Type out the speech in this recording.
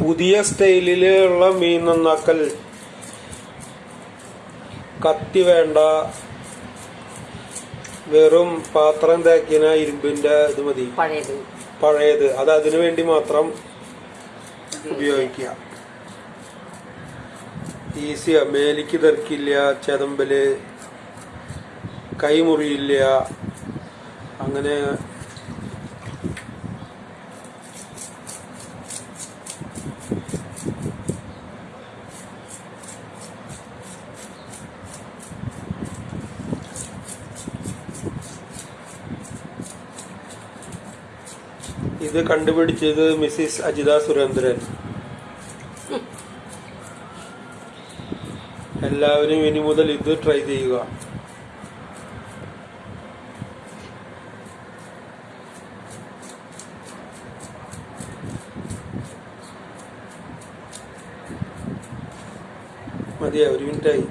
പുതിയ സ്റ്റൈലിലുള്ള മീൻ നന്നാക്കൽ കത്തി വേണ്ട. വെറും പാത്രം തേക്കിന ഇരുമ്പിന്റെ ഇത് മതി. പഴയത്. അത് അതിനു വേണ്ടി മാത്രം ഉപയോഗിക്കുക. ഈസിയാ. മേലിക്ക് തെറിക്കില്ല ചെതമ്പൽ കൈമുറിയില്ല. അങ്ങനെ ഇത് കണ്ടുപിടിച്ചത് മിസ്സിസ് അജിത സുരേന്ദ്രൻ. എല്ലാവരും ഇനി മുതൽ ഇത് ട്രൈ ചെയ്യുക. മതിയാ ഒരു മിനിറ്റായി.